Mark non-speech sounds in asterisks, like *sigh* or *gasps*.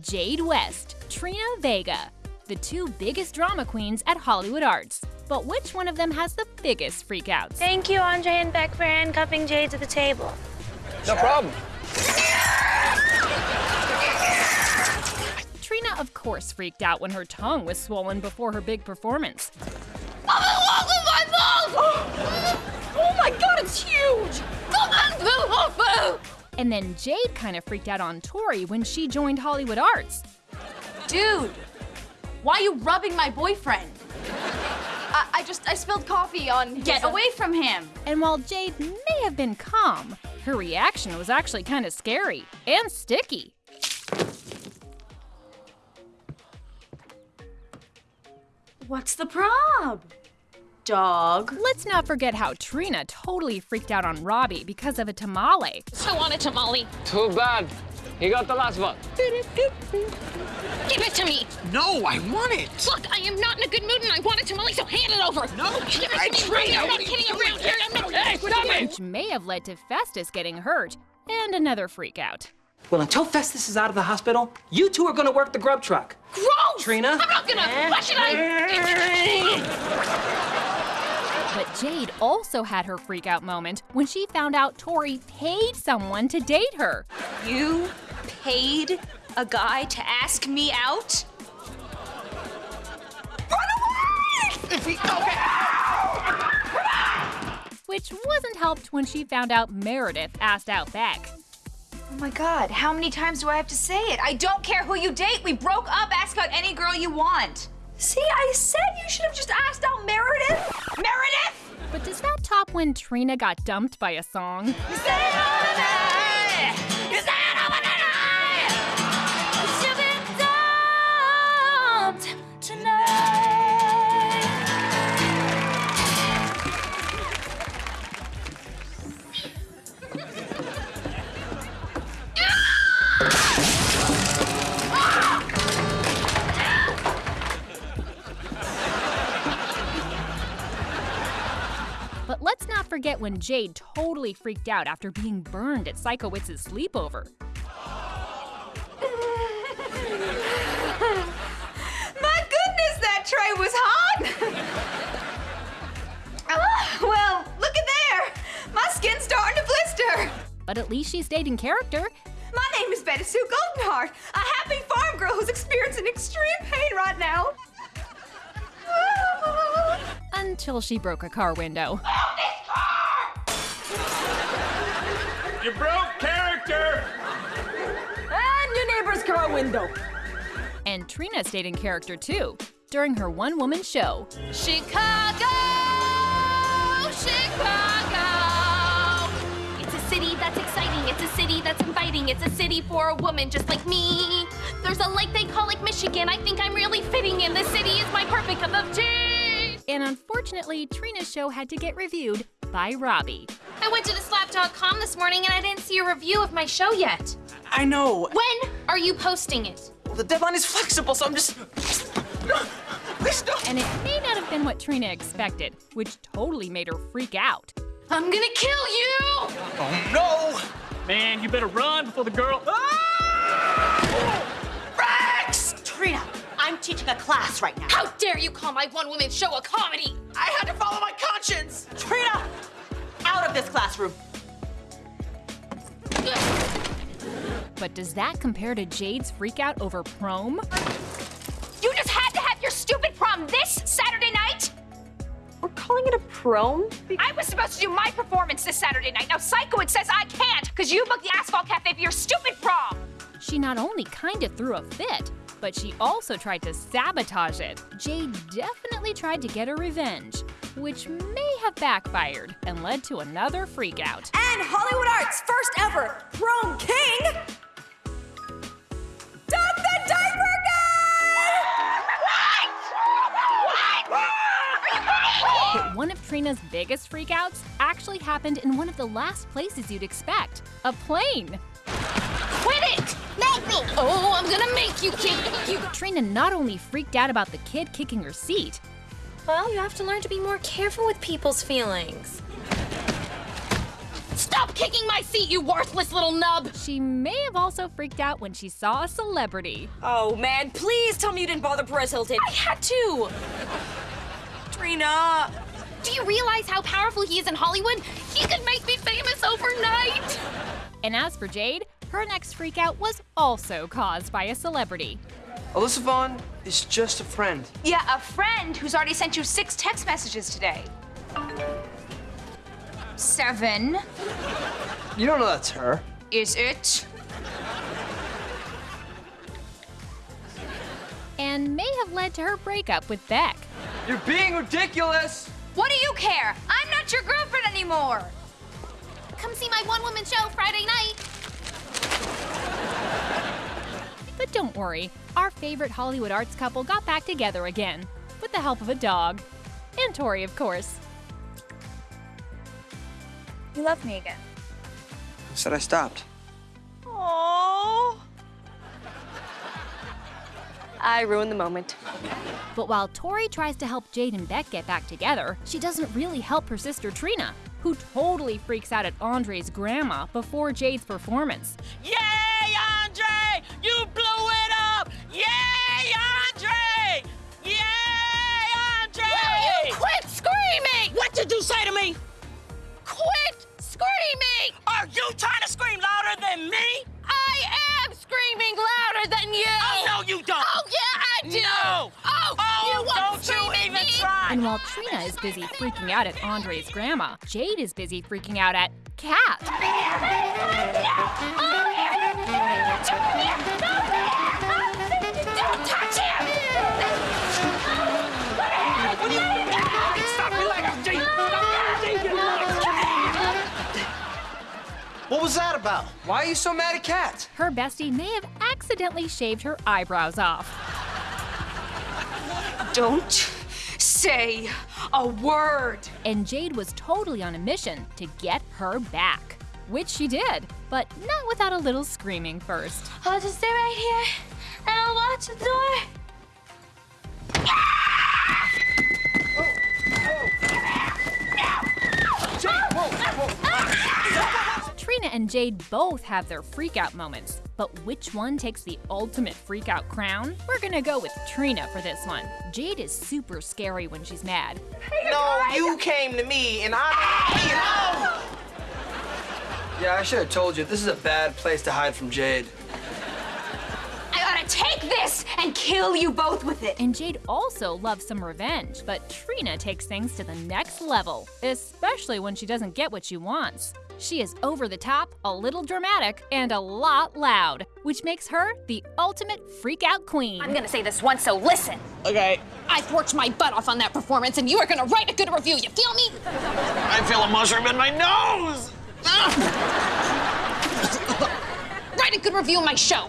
Jade West, Trina Vega, the two biggest drama queens at Hollywood Arts. But which one of them has the biggest freakouts? Thank you, Andre and Beck, for handcuffing Jade to the table. No problem. Trina, of course, freaked out when her tongue was swollen before her big performance. *gasps* Oh my god, it's huge! And then Jade kind of freaked out on Tori when she joined Hollywood Arts. Dude, why are you rubbing my boyfriend? I, I just, I spilled coffee on Get away from him! And while Jade may have been calm, her reaction was actually kind of scary and sticky. What's the prob? Dog. Let's not forget how Trina totally freaked out on Robbie because of a tamale. I want a tamale. Too bad. He got the last one. Give it to me. No, I want it. Look, I am not in a good mood and I want a tamale, so hand it over. No, Give it I to me. Trina, I'm not kidding around here. I'm not. Hey, stop it! Which may have led to Festus getting hurt and another freakout. Well, until Festus is out of the hospital, you two are gonna work the grub truck. Gross! Trina? I'm not gonna. Why should I? But Jade also had her freakout moment when she found out Tori paid someone to date her. You paid a guy to ask me out? Run away! *laughs* Which wasn't helped when she found out Meredith asked out Beck. Oh my god, how many times do I have to say it? I don't care who you date. We broke up. Ask out any girl you want. See, I said you should have just asked out Meredith. Meredith! But does that top when Trina got dumped by a song? Not forget when Jade totally freaked out after being burned at Sikowitz's sleepover. *laughs* My goodness, that tray was hot! Ah, *laughs* well, look at there! My skin's starting to blister! But at least she stayed in character My name is Betty Sue Goldenheart, a happy farm girl who's experiencing extreme pain right now. *laughs* until she broke a car window. You broke character! And your neighbor's car window. And Trina stayed in character too during her one woman show. Chicago, Chicago. It's a city that's exciting. It's a city that's inviting. It's a city for a woman just like me. There's a lake they call Lake Michigan. I think I'm really fitting in. This city is my perfect cup of tea. And unfortunately, Trina's show had to get reviewed by Robbie. I went to the slap.com this morning and I didn't see a review of my show yet. I know. When are you posting it? Well, the deadline is flexible, so I'm just. Please don't. And it may not have been what Trina expected, which totally made her freak out. I'm gonna kill you! Oh no! Man, you better run before the girl. Ah! Rex! Trina, I'm teaching a class right now. How dare you call my one woman show a comedy? I had to follow my conscience. Trina, out of this classroom. But does that compare to Jade's freakout over prom? You just had to have your stupid prom this Saturday night? We're calling it a prom? I was supposed to do my performance this Saturday night. Now Sikowitz says I can't because you booked the Asphalt Cafe for your stupid prom. She not only kind of threw a fit, but she also tried to sabotage it. Jade definitely tried to get her revenge, which may have backfired and led to another freakout. And Hollywood Arts' first ever prom king, Doug the Diaper But one of Trina's biggest freakouts actually happened in one of the last places you'd expect a plane. Quit it! Make me! Oh, I'm gonna make you kick you. Trina not only freaked out about the kid kicking her seat, Well, you have to learn to be more careful with people's feelings. Stop kicking my seat, you worthless little nub! She may have also freaked out when she saw a celebrity. Oh man, please tell me you didn't bother Perez Hilton. I had to. Trina. Do you realize how powerful he is in Hollywood? He could make me famous overnight! And as for Jade, her next freakout was also caused by a celebrity. Alyssa Vaughn is just a friend. Yeah, a friend who's already sent you six text messages today. Seven. You don't know that's her. Is it? And may have led to her breakup with Beck. You're being ridiculous. What do you care? I'm not your girlfriend anymore. Come see my one woman show Friday night. But don't worry, our favorite Hollywood arts couple got back together again, with the help of a dog. And Tori, of course. You love me again. Said I stopped. Oh. I ruined the moment. But while Tori tries to help Jade and Beck get back together, she doesn't really help her sister Trina, who totally freaks out at Andre's grandma before Jade's performance. Yay, screaming? What did you say to me? Quit screaming! Are you trying to scream louder than me? I am screaming louder than you! Oh, no, you don't! Oh, yeah, I do! No! Oh, Oh, you won't don't scream you at even me! try! And while Trina is busy freaking out at Andre's grandma, Jade is busy freaking out at Kat. Oh, about? Why are you so mad at Kat? Her bestie may have accidentally shaved her eyebrows off. Don't say a word. And Jade was totally on a mission to get her back. Which she did, but not without a little screaming first. I'll just stay right here and I'll watch the door. Ah! Trina and Jade both have their freakout moments, but which one takes the ultimate freakout crown? We're gonna go with Trina for this one. Jade is super scary when she's mad. No, you came to me and I. *laughs* Yeah, I should have told you. This is a bad place to hide from Jade. I ought to take this and kill you both with it. And Jade also loves some revenge, but Trina takes things to the next level, especially when she doesn't get what she wants. She is over the top, a little dramatic, and a lot loud, which makes her the ultimate freakout queen. I'm gonna say this once, so listen. Okay. I've worked my butt off on that performance, and you are gonna write a good review. You feel me? I feel a mushroom in my nose! *laughs* Write a good review of my show.